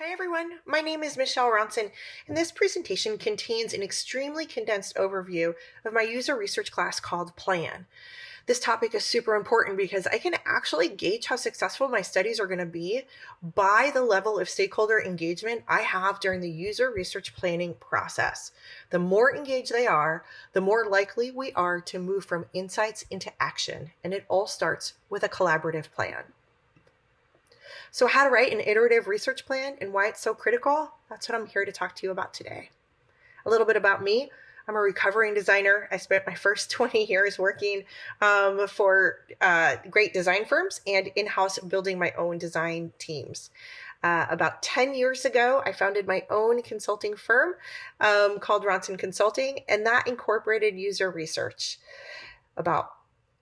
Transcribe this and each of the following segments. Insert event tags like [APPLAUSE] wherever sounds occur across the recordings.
Hi everyone, my name is Michele Ronsen, and this presentation contains an extremely condensed overview of my user research class called PLAN. This topic is super important because I can actually gauge how successful my studies are going to be by the level of stakeholder engagement I have during the user research planning process. The more engaged they are, the more likely we are to move from insights into action, and it all starts with a collaborative plan. So, how to write an iterative research plan and why it's so critical, that's what I'm here to talk to you about today. A little bit about me. I'm a recovering designer. I spent my first [LAUGHS] 20 years working um, for uh, great design firms and in house building my own design teams. Uh, about 10 years ago, I founded my own consulting firm um, called Ronsen Consulting, and that incorporated user research. About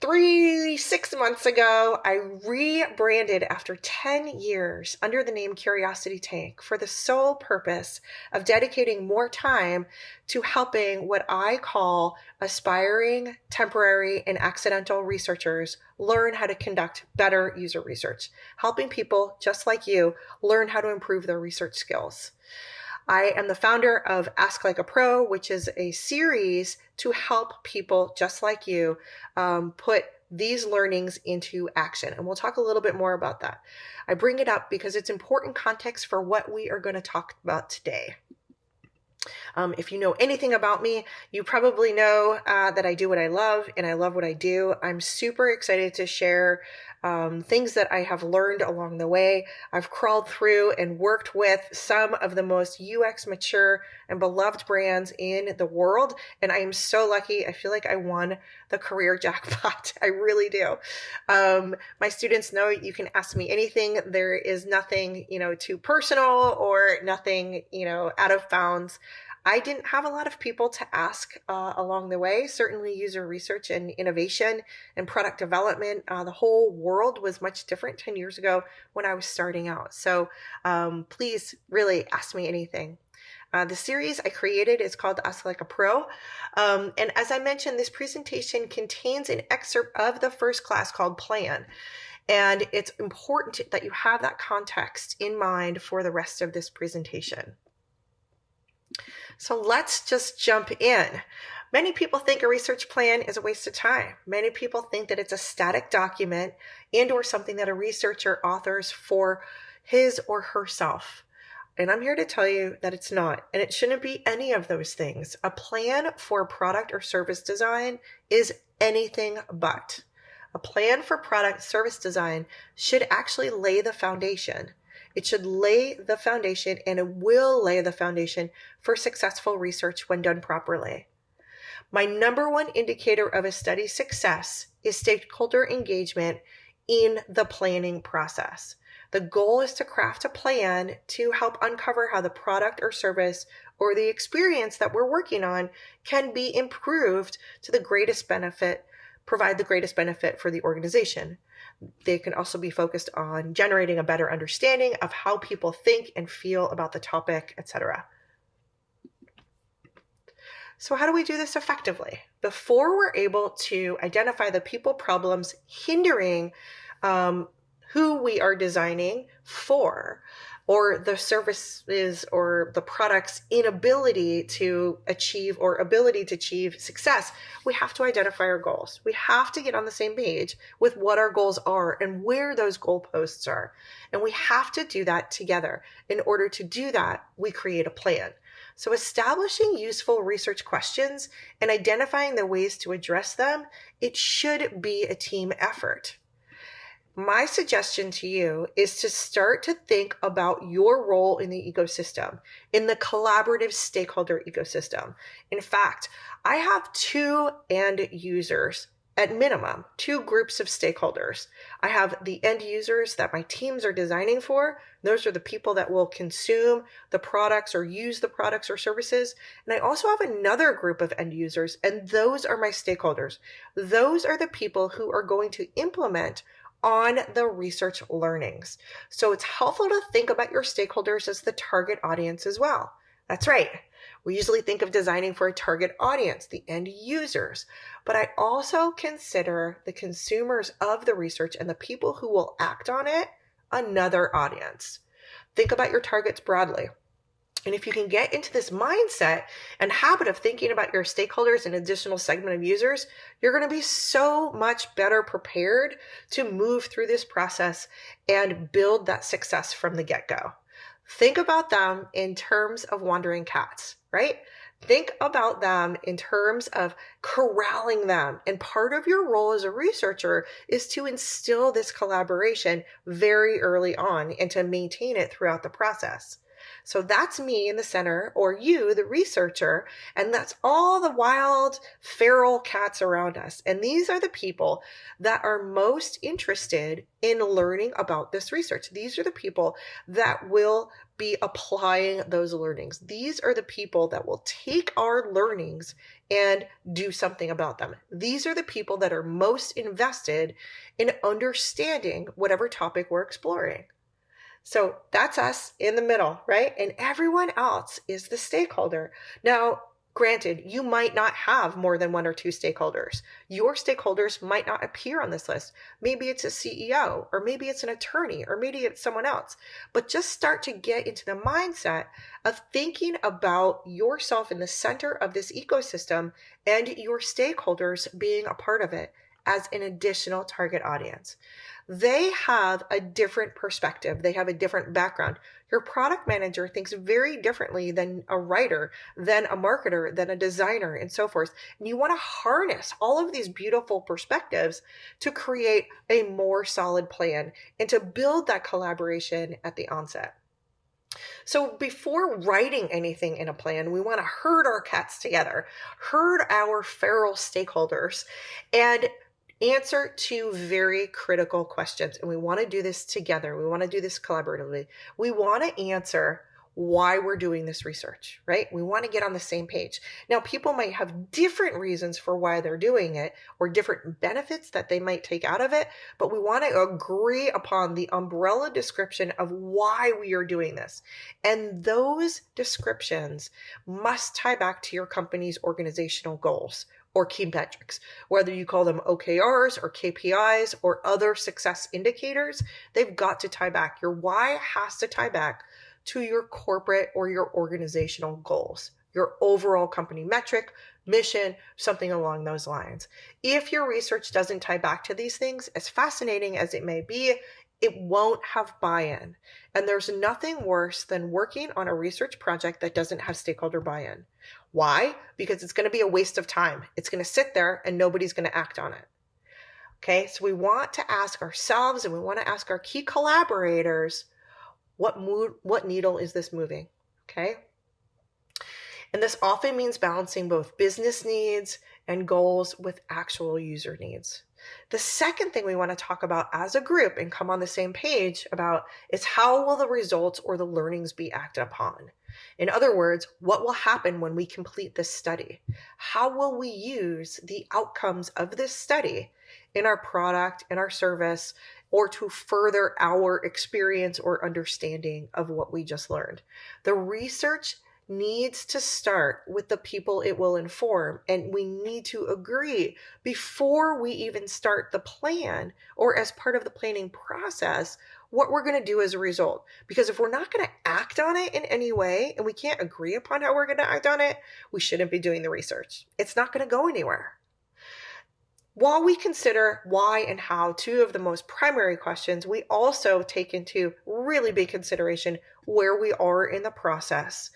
three, six months ago, I rebranded after 10 years under the name Curiosity Tank for the sole purpose of dedicating more time to helping what I call aspiring, temporary, and accidental researchers learn how to conduct better user research, helping people just like you learn how to improve their research skills. I am the founder of Ask Like a Pro, which is a series to help people just like you um, put these learnings into action. And we'll talk a little bit more about that. I bring it up because it's important context for what we are going to talk about today. Um, if you know anything about me, you probably know uh, that I do what I love and I love what I do. I'm super excited to share um, things that I have learned along the way. I've crawled through and worked with some of the most UX mature and beloved brands in the world. And I am so lucky. I feel like I won the career [LAUGHS] jackpot. I really do. Um, my students know you can ask me anything. There is nothing, you know, too personal or nothing, you know, out of bounds. I didn't have a lot of people to ask uh, along the way. Certainly, user research and innovation and product development, uh, the whole world was much different 10 years ago when I was starting out. So um, please really ask me anything. Uh, the series I created is called Ask Like a Pro. Um, and as I mentioned, this presentation contains an excerpt of the first class called Plan. And it's important that you have that context in mind for the rest of this presentation. So let's just jump in. Many people think a research plan is a waste of time. Many people think that it's a static document and or something that a researcher authors for his or herself. And I'm here to tell you that it's not, and it shouldn't be any of those things. A plan for product or service design is anything but. A plan for product service design should actually lay the foundation. It should lay the foundation and it will lay the foundation for successful research when done properly. My number one indicator of a study's success is stakeholder engagement in the planning process. The goal is to craft a plan to help uncover how the product or service or the experience that we're working on can be improved to the greatest benefit, provide the greatest benefit for the organization. They can also be focused on generating a better understanding of how people think and feel about the topic, etc. So, how do we do this effectively? Before we're able to identify the people problems hindering um, who we are designing for, or the services or the product's inability to achieve or ability to achieve success, we have to identify our goals. We have to get on the same page with what our goals are and where those goalposts are. And we have to do that together. In order to do that, we create a plan. So, establishing useful research questions and identifying the ways to address them, it should be a team effort my suggestion to you is to start to think about your role in the ecosystem, in the collaborative stakeholder ecosystem. In fact, I have two end users at minimum, two groups of stakeholders. I have the end users that my teams are designing for. Those are the people that will consume the products or use the products or services. And I also have another group of end users, and those are my stakeholders. Those are the people who are going to implement on the research learnings. So it's helpful to think about your stakeholders as the target audience as well. That's right. We usually think of designing for a target audience, the end users, but I also consider the consumers of the research and the people who will act on it another audience. Think about your targets broadly. And if you can get into this mindset and habit of thinking about your stakeholders and additional segment of users, you're going to be so much better prepared to move through this process and build that success from the get go. Think about them in terms of wandering cats, right? Think about them in terms of corralling them. And part of your role as a researcher is to instill this collaboration very early on and to maintain it throughout the process. So that's me in the center, or you, the researcher, and that's all the wild, feral cats around us. And these are the people that are most interested in learning about this research. These are the people that will be applying those learnings. These are the people that will take our learnings and do something about them. These are the people that are most invested in understanding whatever topic we're exploring. So that's us in the middle, right? And everyone else is the stakeholder. Now, granted, you might not have more than one or two stakeholders. Your stakeholders might not appear on this list. Maybe it's a CEO, or maybe it's an attorney, or maybe it's someone else. But just start to get into the mindset of thinking about yourself in the center of this ecosystem and your stakeholders being a part of it as an additional target audience they have a different perspective. They have a different background. Your product manager thinks very differently than a writer, than a marketer, than a designer, and so forth. And you want to harness all of these beautiful perspectives to create a more solid plan and to build that collaboration at the onset. So before writing anything in a plan, we want to herd our cats together, herd our feral stakeholders, and answer two very critical questions. And we want to do this together. We want to do this collaboratively. We want to answer why we're doing this research, right? We want to get on the same page. Now, people might have different reasons for why they're doing it or different benefits that they might take out of it, but we want to agree upon the umbrella description of why we are doing this. And those descriptions must tie back to your company's organizational goals or key metrics, whether you call them OKRs or KPIs or other success indicators, they've got to tie back. Your why has to tie back to your corporate or your organizational goals, your overall company metric, mission, something along those lines. If your research doesn't tie back to these things, as fascinating as it may be, it won't have buy in. And there's nothing worse than working on a research project that doesn't have stakeholder buy in. Why? Because it's going to be a waste of time. It's going to sit there and nobody's going to act on it. Okay, so we want to ask ourselves and we want to ask our key collaborators what mood, what needle is this moving? Okay. And this often means balancing both business needs and goals with actual user needs. The second thing we want to talk about as a group and come on the same page about is how will the results or the learnings be acted upon? In other words, what will happen when we complete this study? How will we use the outcomes of this study in our product, in our service, or to further our experience or understanding of what we just learned? The research needs to start with the people it will inform. And we need to agree before we even start the plan or as part of the planning process what we're going to do as a result. Because if we're not going to act on it in any way and we can't agree upon how we're going to act on it, we shouldn't be doing the research. It's not going to go anywhere. While we consider why and how, two of the most primary questions, we also take into really big consideration where we are in the process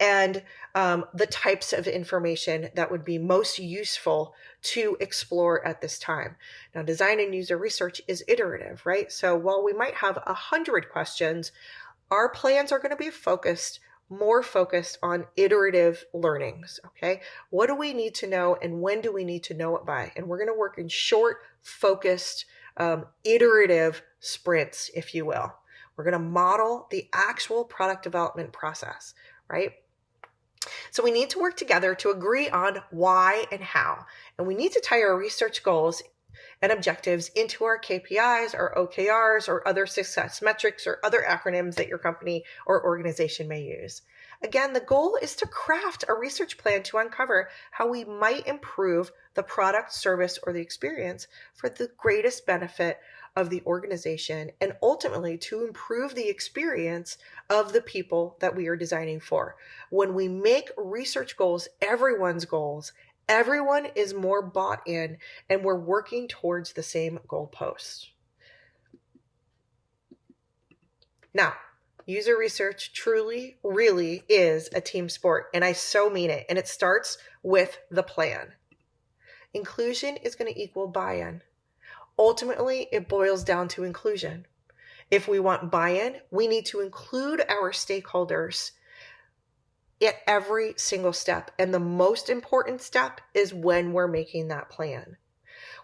and um, the types of information that would be most useful to explore at this time. Now, design and user research is iterative, right? So while we might have a hundred questions, our plans are going to be focused more focused on iterative learnings. Okay. What do we need to know and when do we need to know it by? And we're going to work in short, focused, um, iterative sprints, if you will. We're going to model the actual product development process, right? So we need to work together to agree on why and how. And we need to tie our research goals and objectives into our KPIs or OKRs or other success metrics or other acronyms that your company or organization may use. Again, the goal is to craft a research plan to uncover how we might improve the product, service, or the experience for the greatest benefit of the organization and ultimately to improve the experience of the people that we are designing for. When we make research goals everyone's goals, everyone is more bought in and we're working towards the same goalposts. Now, user research truly, really is a team sport, and I so mean it. And it starts with the plan. Inclusion is going to equal buy in. Ultimately, it boils down to inclusion. If we want buy in, we need to include our stakeholders at every single step. And the most important step is when we're making that plan.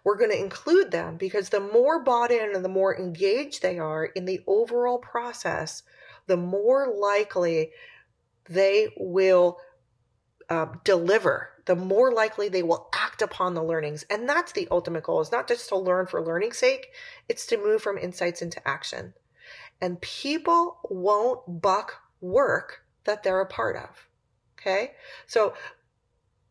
We're going to include them because the more bought in and the more engaged they are in the overall process, the more likely they will uh, deliver, the more likely they will act upon the learnings. And that's the ultimate goal is not just to learn for learning's sake, it's to move from insights into action. And people won't buck work that they're a part of. Okay. So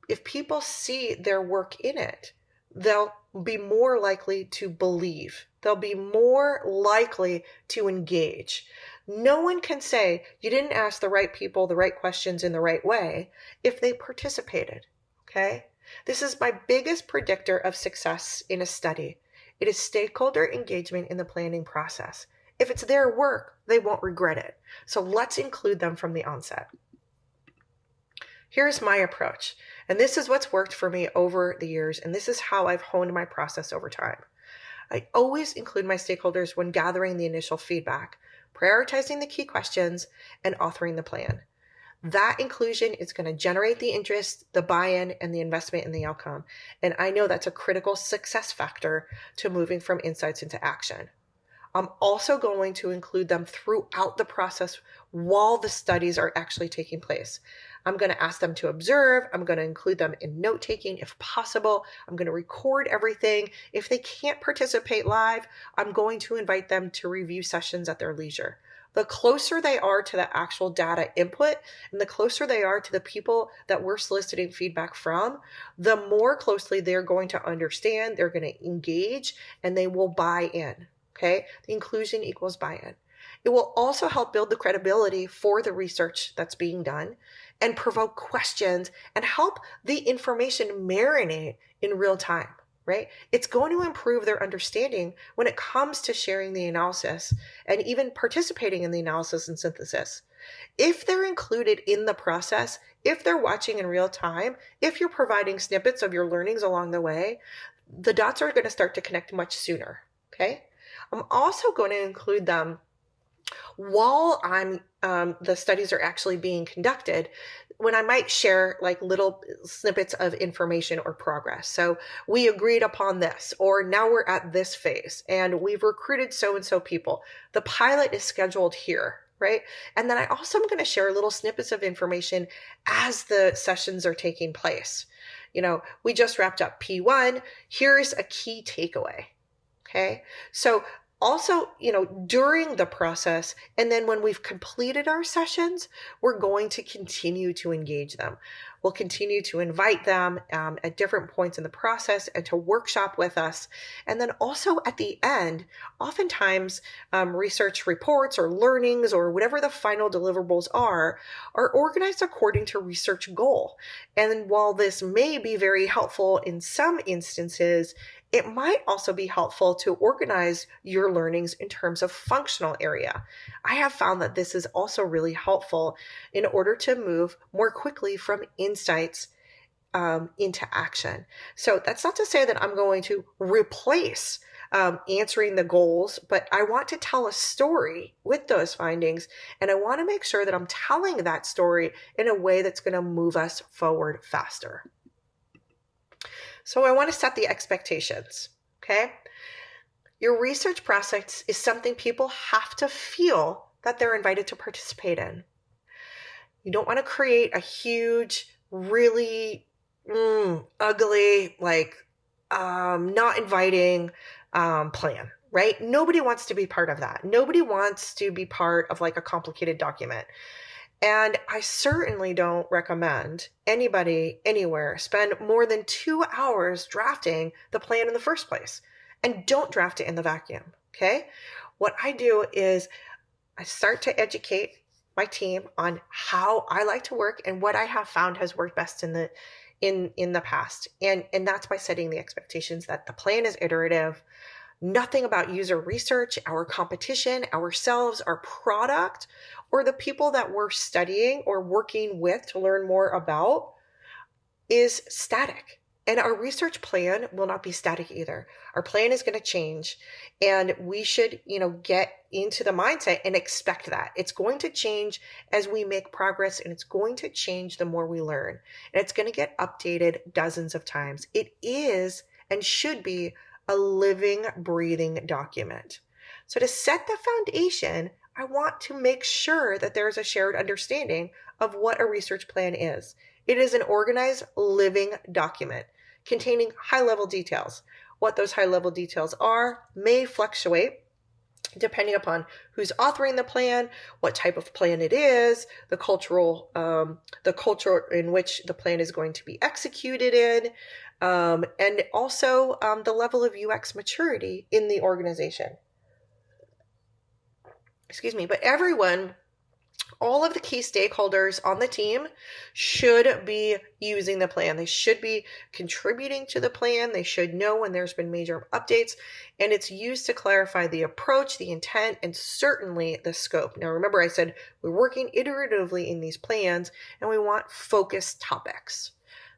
if people see their work in it, they'll be more likely to believe. They'll be more likely to engage. No one can say you didn't ask the right people the right questions in the right way if they participated. Okay? This is my biggest predictor of success in a study. It is stakeholder engagement in the planning process. If it's their work, they won't regret it. So let's include them from the onset. Here's my approach. And this is what's worked for me over the years. And this is how I've honed my process over time. I always include my stakeholders when gathering the initial feedback, prioritizing the key questions, and authoring the plan. That inclusion is going to generate the interest, the buy in, and the investment in the outcome. And I know that's a critical success factor to moving from insights into action. I'm also going to include them throughout the process while the studies are actually taking place. I'm going to ask them to observe. I'm going to include them in note taking if possible. I'm going to record everything. If they can't participate live, I'm going to invite them to review sessions at their leisure. The closer they are to the actual data input and the closer they are to the people that we're soliciting feedback from, the more closely they're going to understand, they're going to engage, and they will buy in. Okay. The inclusion equals buy in. It will also help build the credibility for the research that's being done and provoke questions and help the information marinate in real time, right? It's going to improve their understanding when it comes to sharing the analysis and even participating in the analysis and synthesis. If they're included in the process, if they're watching in real time, if you're providing snippets of your learnings along the way, the dots are going to start to connect much sooner. Okay. I'm also going to include them while I'm um, the studies are actually being conducted, when I might share like little snippets of information or progress. So we agreed upon this, or now we're at this phase, and we've recruited so and so people. The pilot is scheduled here, right? And then I also am going to share little snippets of information as the sessions are taking place. You know, we just wrapped up P1. Here's a key takeaway. Okay. So also, you know, during the process, and then when we've completed our sessions, we're going to continue to engage them. We'll continue to invite them um, at different points in the process and to workshop with us. And then also at the end, oftentimes um, research reports or learnings or whatever the final deliverables are, are organized according to research goal. And while this may be very helpful in some instances, it might also be helpful to organize your learnings in terms of functional area. I have found that this is also really helpful in order to move more quickly from insights um, into action. So that's not to say that I'm going to replace um, answering the goals, but I want to tell a story with those findings. And I want to make sure that I'm telling that story in a way that's going to move us forward faster. So I want to set the expectations, okay? Your research process is something people have to feel that they're invited to participate in. You don't want to create a huge, really mm, ugly, like um, not inviting um, plan, right? Nobody wants to be part of that. Nobody wants to be part of like a complicated document. And I certainly don't recommend anybody anywhere spend more than two hours drafting the plan in the first place. And don't draft it in the vacuum. Okay. What I do is I start to educate my team on how I like to work and what I have found has worked best in the in in the past. And and that's by setting the expectations that the plan is iterative. Nothing about user research, our competition, ourselves, our product, or the people that we're studying or working with to learn more about is static. And our research plan will not be static either. Our plan is going to change and we should, you know, get into the mindset and expect that. It's going to change as we make progress and it's going to change the more we learn. And it's going to get updated dozens of times. It is and should be a living, breathing document. So to set the foundation, I want to make sure that there is a shared understanding of what a research plan is. It is an organized, living document containing high level details. What those high level details are may fluctuate depending upon who's authoring the plan, what type of plan it is, the cultural, um, the culture in which the plan is going to be executed in, um, and also um, the level of UX maturity in the organization. Excuse me, but everyone all of the key stakeholders on the team should be using the plan. They should be contributing to the plan. They should know when there's been major updates, and it's used to clarify the approach, the intent, and certainly the scope. Now, remember, I said we're working iteratively in these plans and we want focused topics.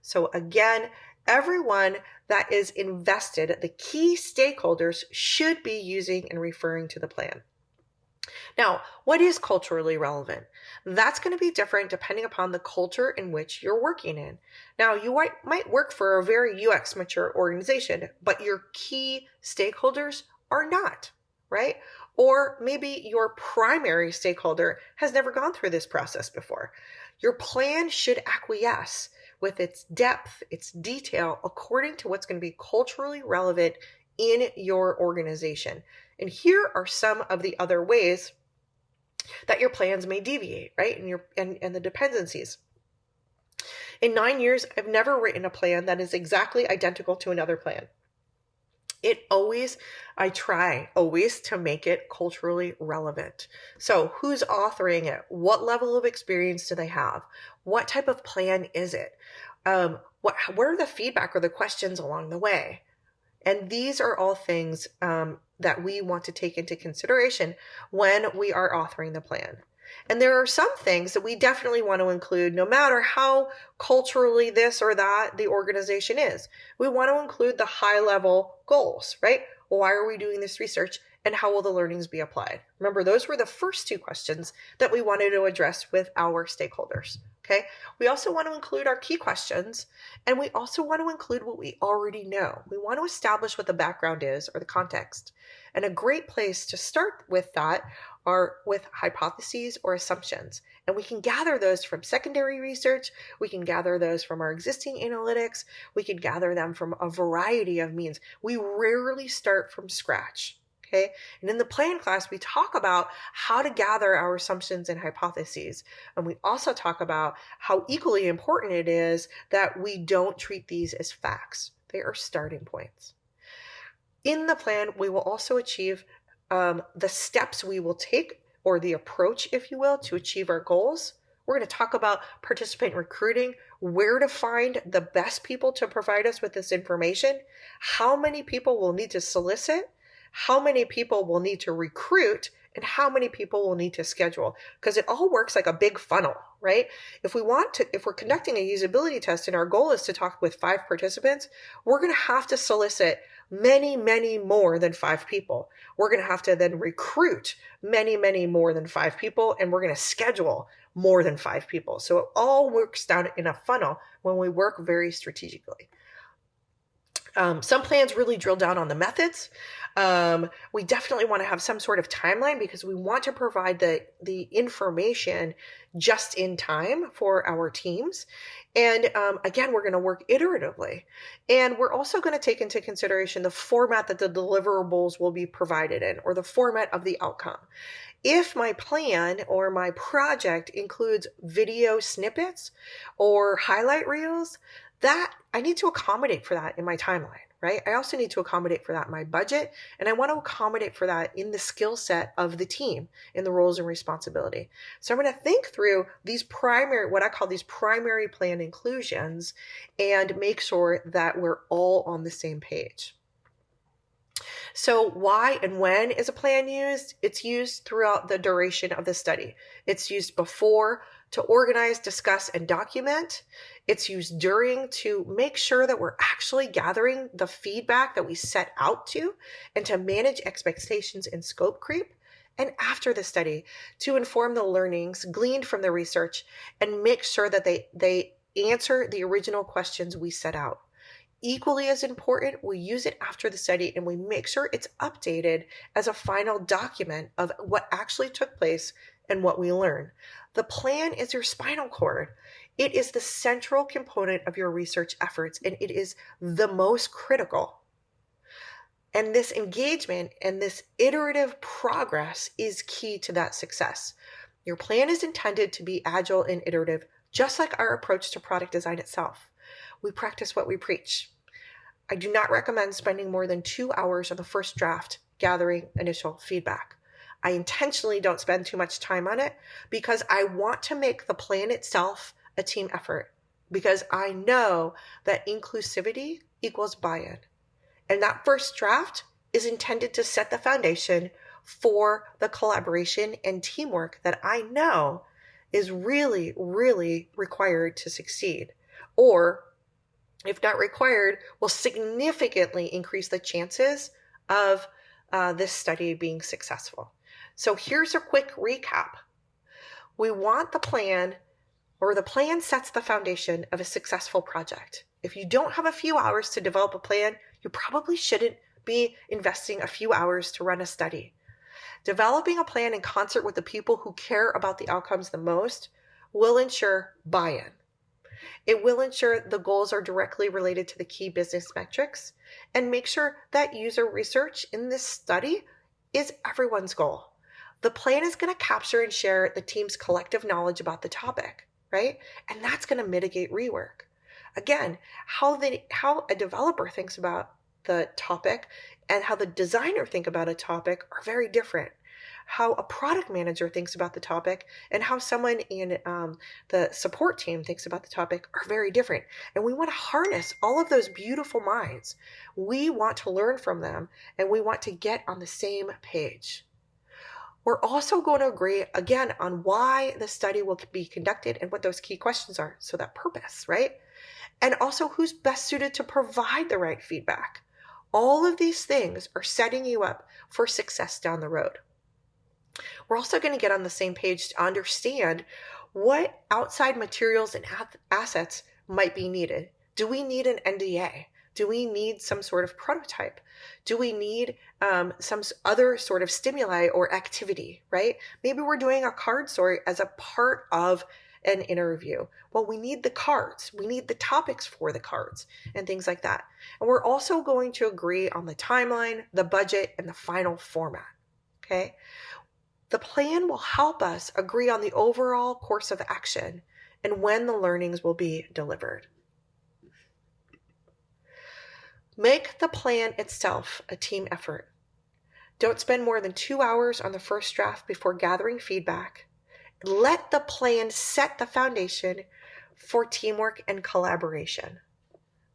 So, again, everyone that is invested, the key stakeholders, should be using and referring to the plan. Now, what is culturally relevant? That's going to be different depending upon the culture in which you're working in. Now, you might, work for a very UX mature organization, but your key stakeholders are not, right? Or maybe your primary stakeholder has never gone through this process before. Your plan should acquiesce with its depth, its detail, according to what's going to be culturally relevant in your organization. And here are some of the other ways that your plans may deviate, right? And your and, and the dependencies. In nine years, I've never written a plan that is exactly identical to another plan. It always, I try always to make it culturally relevant. So, who's authoring it? What level of experience do they have? What type of plan is it? Um, what, what are the feedback or the questions along the way? And these are all things um, that we want to take into consideration when we are authoring the plan. And there are some things that we definitely want to include no matter how culturally this or that the organization is. We want to include the high level goals, right? Why are we doing this research? And how will the learnings be applied? Remember, those were the first two questions that we wanted to address with our stakeholders. Okay. We also want to include our key questions and we also want to include what we already know. We want to establish what the background is or the context. And a great place to start with that are with hypotheses or assumptions. And we can gather those from secondary research. We can gather those from our existing analytics. We can gather them from a variety of means. We rarely start from scratch. Okay. And in the plan class, we talk about how to gather our assumptions and hypotheses. And we also talk about how equally important it is that we don't treat these as facts, they are starting points. In the plan, we will also achieve um, the steps we will take or the approach, if you will, to achieve our goals. We're going to talk about participant recruiting, where to find the best people to provide us with this information, how many people we'll need to solicit, how many people will need to recruit and how many people will need to schedule because it all works like a big funnel right? If we want to if we're conducting a usability test and our goal is to talk with five participants we're going to have to solicit many many more than five people. We're going to have to then recruit many many more than five people and we're going to schedule more than five people. So it all works down in a funnel when we work very strategically. Um, some plans really drill down on the methods. Um, we definitely want to have some sort of timeline because we want to provide the the information just in time for our teams. And um, again, we're going to work iteratively, and we're also going to take into consideration the format that the deliverables will be provided in, or the format of the outcome. If my plan or my project includes video snippets or highlight reels, that I need to accommodate for that in my timeline, right? I also need to accommodate for that my budget, and I want to accommodate for that in the skill set of the team, in the roles and responsibility. So I'm going to think through these primary, what I call these primary plan inclusions, and make sure that we're all on the same page. So, why and when is a plan used? It's used throughout the duration of the study. It's used before to organize, discuss, and document. It's used during to make sure that we're actually gathering the feedback that we set out to and to manage expectations and scope creep. And after the study to inform the learnings gleaned from the research and make sure that they, they answer the original questions we set out equally as important, we use it after the study and we make sure it's updated as a final document of what actually took place and what we learn. The plan is your spinal cord. It is the central component of your research efforts and it is the most critical. And this engagement and this iterative progress is key to that success. Your plan is intended to be agile and iterative, just like our approach to product design itself. We practice what we preach. I do not recommend spending more than two hours on the first draft gathering initial feedback. I intentionally don't spend too much time on it because I want to make the plan itself a team effort because I know that inclusivity equals buy in. And that first draft is intended to set the foundation for the collaboration and teamwork that I know is really, really required to succeed. Or if not required, will significantly increase the chances of uh, this study being successful. So here's a quick recap. We want the plan, or the plan sets the foundation of a successful project. If you don't have a few hours to develop a plan, you probably shouldn't be investing a few hours to run a study. Developing a plan in concert with the people who care about the outcomes the most will ensure buy in. It will ensure the goals are directly related to the key business metrics and make sure that user research in this study is everyone's goal. The plan is going to capture and share the team's collective knowledge about the topic, right? And that's going to mitigate rework. Again, how the how a developer thinks about the topic and how the designer think about a topic are very different how a product manager thinks about the topic and how someone in um, the support team thinks about the topic are very different. And we want to harness all of those beautiful minds. We want to learn from them and we want to get on the same page. We're also going to agree again on why the study will be conducted and what those key questions are. So, that purpose, right? And also who's best suited to provide the right feedback. All of these things are setting you up for success down the road. We're also going to get on the same page to understand what outside materials and assets might be needed. Do we need an NDA? Do we need some sort of prototype? Do we need um, some other sort of stimuli or activity, right? Maybe we're doing a card sort as a part of an interview. Well, we need the cards, we need the topics for the cards, and things like that. And we're also going to agree on the timeline, the budget, and the final format. Okay. The plan will help us agree on the overall course of action and when the learnings will be delivered. Make the plan itself a team effort. Don't spend more than two hours on the first draft before gathering feedback. Let the plan set the foundation for teamwork and collaboration.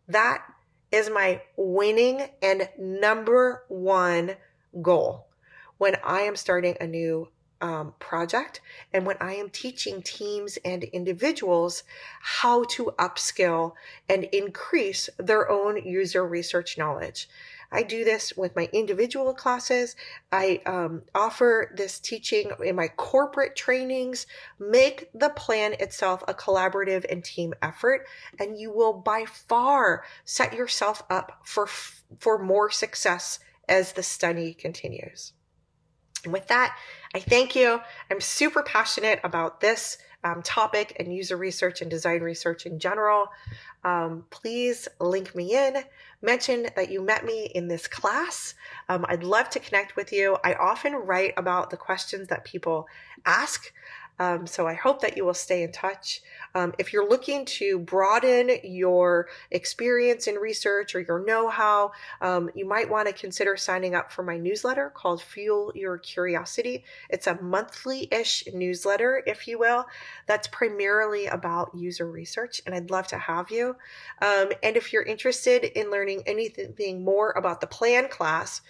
That is my winning and number one goal when I am starting a new um, project and when I am teaching teams and individuals how to upskill and increase their own user research knowledge. I do this with my individual classes. I um, offer this teaching in my corporate trainings. Make the plan itself a collaborative and team effort, and you will by far set yourself up for, for more success as the study continues. And with that, I thank you. I'm super passionate about this um, topic and user research and design research in general. Um, please link me in. Mention that you met me in this class. Um, I'd love to connect with you. I often write about the questions that people ask. Um, so I hope that you will stay in touch. Um, if you're looking to broaden your experience in research or your know how, um, you might want to consider signing up for my newsletter called Fuel Your Curiosity. It's a monthly ish newsletter, if you will, that's primarily about user research, and I'd love to have you. Um, and if you're interested in learning anything more about the plan class,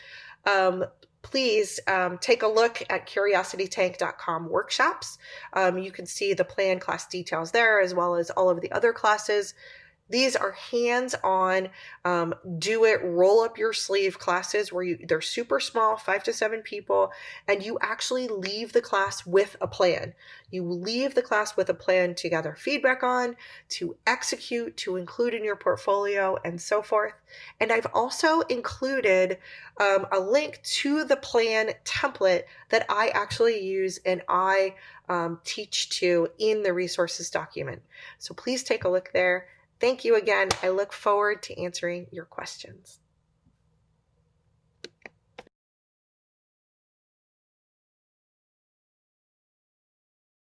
um, please um, take a look at curiositytank.com workshops. Um, you can see the plan class details there as well as all of the other classes. These are hands-on, um, do it, roll up your sleeve classes where you they're super small, five to seven people, and you actually leave the class with a plan. You leave the class with a plan to gather feedback on, to execute, to include in your portfolio, and so forth. And I've also included um, a link to the plan template that I actually use and I um, teach to in the resources document. So please take a look there. Thank you again. I look forward to answering your questions.